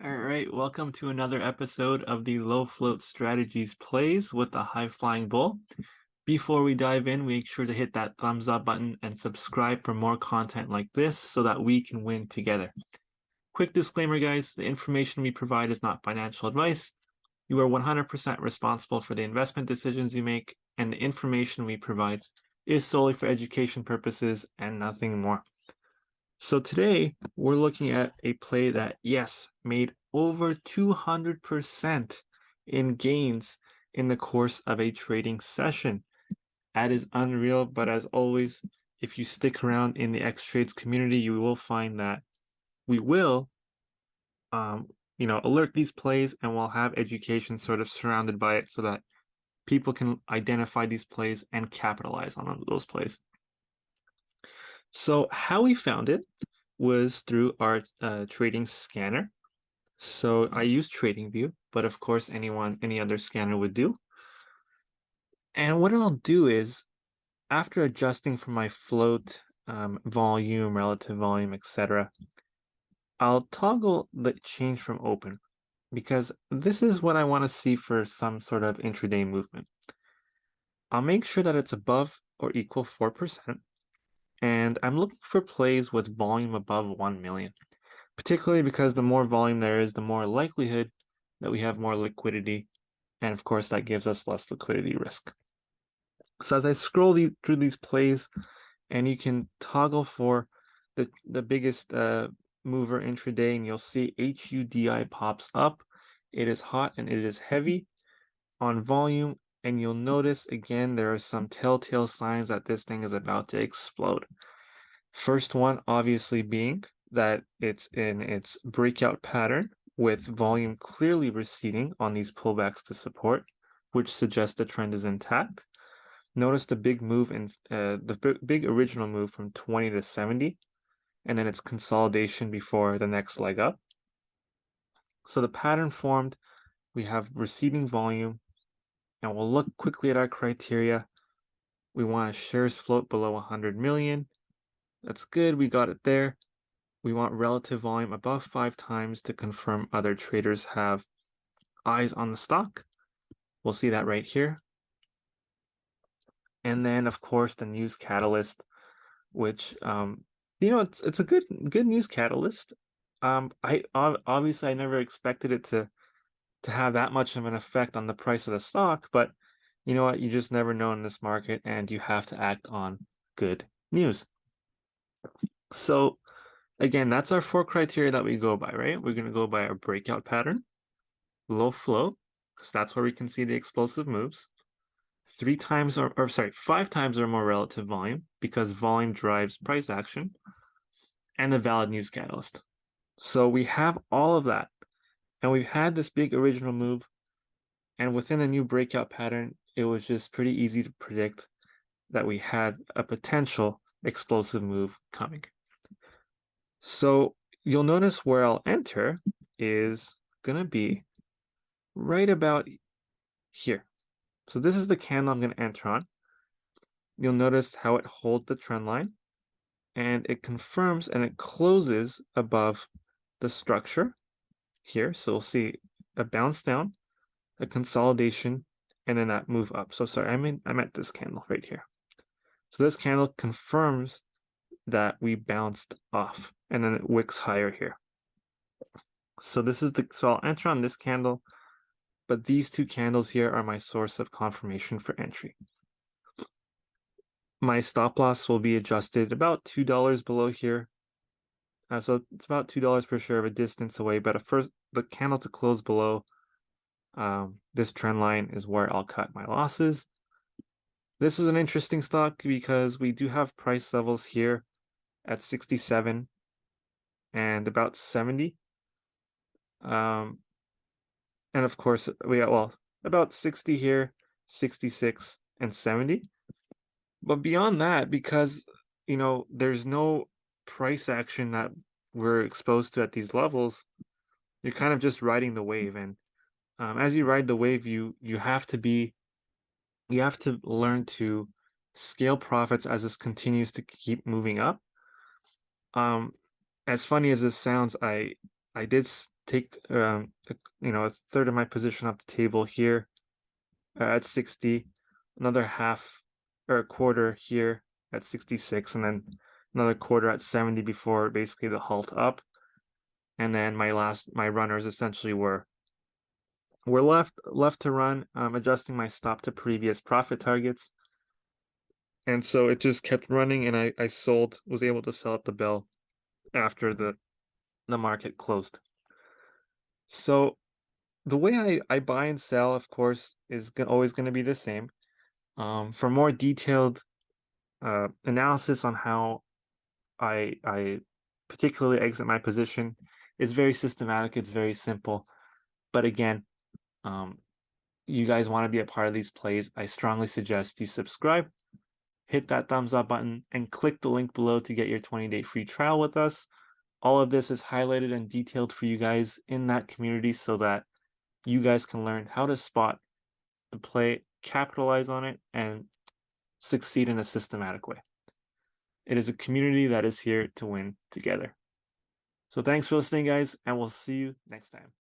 All right, welcome to another episode of the Low Float Strategies Plays with the High Flying Bull. Before we dive in, make sure to hit that thumbs up button and subscribe for more content like this so that we can win together. Quick disclaimer, guys, the information we provide is not financial advice. You are 100% responsible for the investment decisions you make, and the information we provide is solely for education purposes and nothing more. So today we're looking at a play that, yes, made over 200% in gains in the course of a trading session. That is unreal, but as always, if you stick around in the X Trades community, you will find that we will, um, you know, alert these plays and we'll have education sort of surrounded by it so that people can identify these plays and capitalize on those plays. So how we found it was through our uh, trading scanner. So I use TradingView, but of course anyone, any other scanner would do. And what I'll do is, after adjusting for my float, um, volume, relative volume, etc., I'll toggle the change from open because this is what I want to see for some sort of intraday movement. I'll make sure that it's above or equal 4% and I'm looking for plays with volume above 1 million, particularly because the more volume there is, the more likelihood that we have more liquidity. And of course, that gives us less liquidity risk. So as I scroll the, through these plays, and you can toggle for the, the biggest uh, mover intraday, and you'll see HUDI pops up. It is hot and it is heavy on volume and you'll notice again there are some telltale signs that this thing is about to explode. First one obviously being that it's in its breakout pattern with volume clearly receding on these pullbacks to support, which suggests the trend is intact. Notice the big move in uh, the big original move from 20 to 70, and then its consolidation before the next leg up. So the pattern formed, we have receding volume, and we'll look quickly at our criteria. We want a shares float below 100 million. That's good, we got it there. We want relative volume above five times to confirm other traders have eyes on the stock. We'll see that right here. And then, of course, the news catalyst, which, um, you know, it's, it's a good good news catalyst. Um, I obviously I never expected it to to have that much of an effect on the price of the stock, but you know what? You just never know in this market and you have to act on good news. So again, that's our four criteria that we go by, right? We're going to go by our breakout pattern, low float, because that's where we can see the explosive moves. Three times or, or sorry, five times or more relative volume because volume drives price action and a valid news catalyst. So we have all of that and we've had this big original move, and within a new breakout pattern, it was just pretty easy to predict that we had a potential explosive move coming. So you'll notice where I'll enter is going to be right about here. So this is the candle I'm going to enter on. You'll notice how it holds the trend line and it confirms and it closes above the structure here. So we'll see a bounce down, a consolidation, and then that move up. So sorry, I mean I'm at this candle right here. So this candle confirms that we bounced off and then it wicks higher here. So this is the so I'll enter on this candle, but these two candles here are my source of confirmation for entry. My stop loss will be adjusted about $2 below here uh, so it's about two dollars per share of a distance away, but at first the candle to close below um, this trend line is where I'll cut my losses. This is an interesting stock because we do have price levels here at 67 and about 70. Um, and of course, we got, well, about 60 here, 66 and 70. But beyond that, because, you know, there's no price action that we're exposed to at these levels, you're kind of just riding the wave. And um, as you ride the wave, you you have to be, you have to learn to scale profits as this continues to keep moving up. Um, as funny as this sounds, I I did take um, you know a third of my position off the table here at 60, another half or a quarter here at 66, and then another quarter at 70 before basically the halt up. And then my last my runners essentially were were left left to run, um, adjusting my stop to previous profit targets. And so it just kept running, and I I sold was able to sell at the bell after the the market closed. So the way I, I buy and sell, of course, is always going to be the same. Um, for more detailed uh, analysis on how I I particularly exit my position, it's very systematic. It's very simple. But again, um, you guys want to be a part of these plays, I strongly suggest you subscribe, hit that thumbs up button, and click the link below to get your 20 day free trial with us. All of this is highlighted and detailed for you guys in that community so that you guys can learn how to spot the play, capitalize on it, and succeed in a systematic way. It is a community that is here to win together. So thanks for listening, guys, and we'll see you next time.